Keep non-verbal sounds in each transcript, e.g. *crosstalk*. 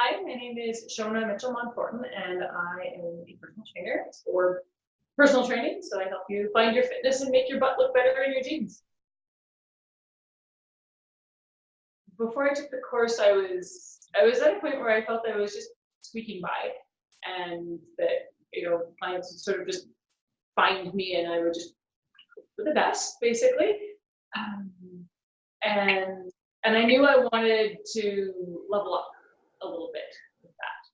Hi, my name is Shona Mitchell Monforton, and I am a personal trainer for personal training. So I help you find your fitness and make your butt look better in your jeans. Before I took the course, I was I was at a point where I felt I was just squeaking by, and that you know clients would sort of just find me, and I would just for the best, basically. Um, and and I knew I wanted to level up a little bit with that.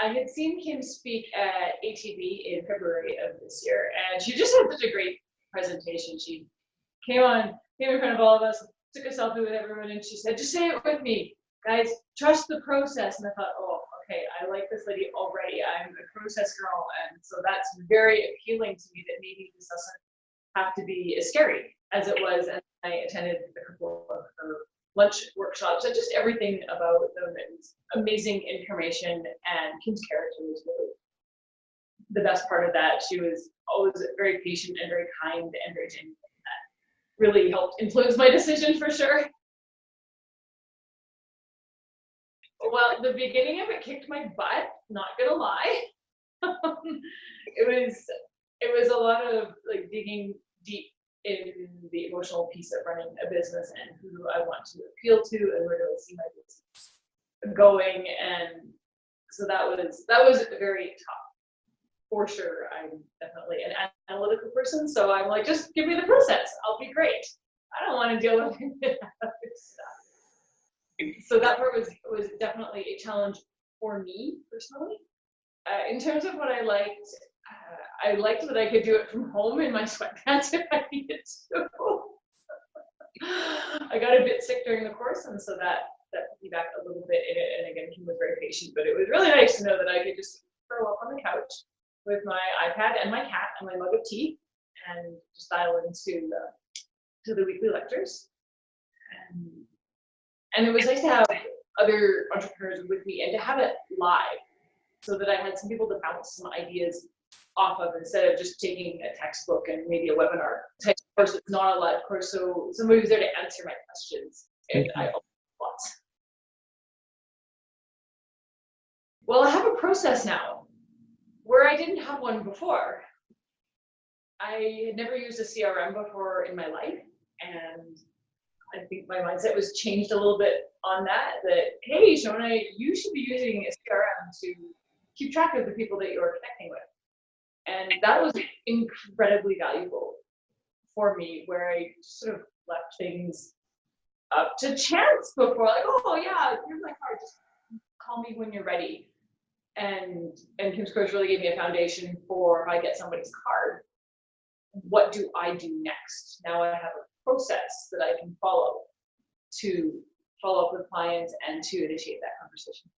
I had seen Kim speak at ATB in February of this year, and she just had such a great presentation. She came on, came in front of all of us, took a selfie with everyone, and she said, just say it with me. Guys, trust the process. And I thought, oh, okay, I like this lady already. I'm a process girl. And so that's very appealing to me that maybe this doesn't have to be as scary as it was. And I attended a couple of her lunch workshops and just everything about them. Amazing information and Kim's character was really the best part of that. She was always very patient and very kind and very genuine. That really helped influence my decision for sure. Well, the beginning of it kicked my butt, not gonna lie. *laughs* it was it was a lot of like digging deep in the emotional piece of running a business and who I want to appeal to and where do I see my business going. And so that was that was very tough. For sure, I'm definitely an analytical person, so I'm like, just give me the process. I'll be great. I don't want to deal with stuff. *laughs* So that part was was definitely a challenge for me personally. Uh, in terms of what I liked, uh, I liked that I could do it from home in my *laughs* sweatpants if I needed to. *laughs* I got a bit sick during the course, and so that that put me back a little bit in it. And again, Kim was very patient, but it was really nice to know that I could just curl up on the couch with my iPad and my cat and my mug of tea, and just dial into the to the weekly lectures. And, and it was nice to have other entrepreneurs with me and to have it live so that I had some people to bounce some ideas off of instead of just taking a textbook and maybe a webinar type course. It's not a live course, so somebody was there to answer my questions, and I lots. Well, I have a process now where I didn't have one before. I had never used a CRM before in my life, and I think my mindset was changed a little bit on that. That hey, Shona, you should be using a CRM to keep track of the people that you're connecting with. And that was *laughs* incredibly valuable for me, where I sort of left things up to chance before, like, oh yeah, here's my card, just call me when you're ready. And and Kim's coach really gave me a foundation for if I get somebody's card, what do I do next? Now I have a process that I can follow to follow up with clients and to initiate that conversation.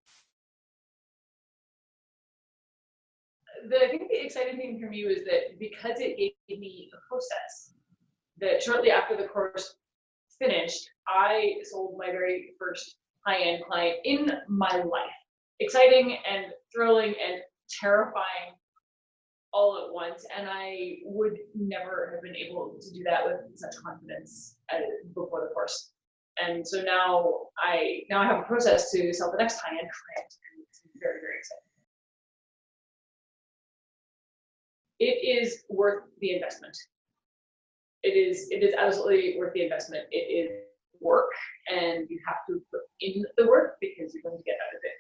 The, I think the exciting thing for me was that because it gave me a process, that shortly after the course finished, I sold my very first high-end client in my life. Exciting and thrilling and terrifying all at once, and I would never have been able to do that with such confidence uh, before the course. And so now I now I have a process to sell the next high-end client, and it's very very exciting. It is worth the investment. It is it is absolutely worth the investment. It is work and you have to put in the work because you're going to get out of it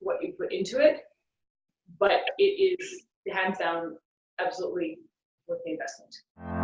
what you put into it. But it is hands down absolutely worth the investment.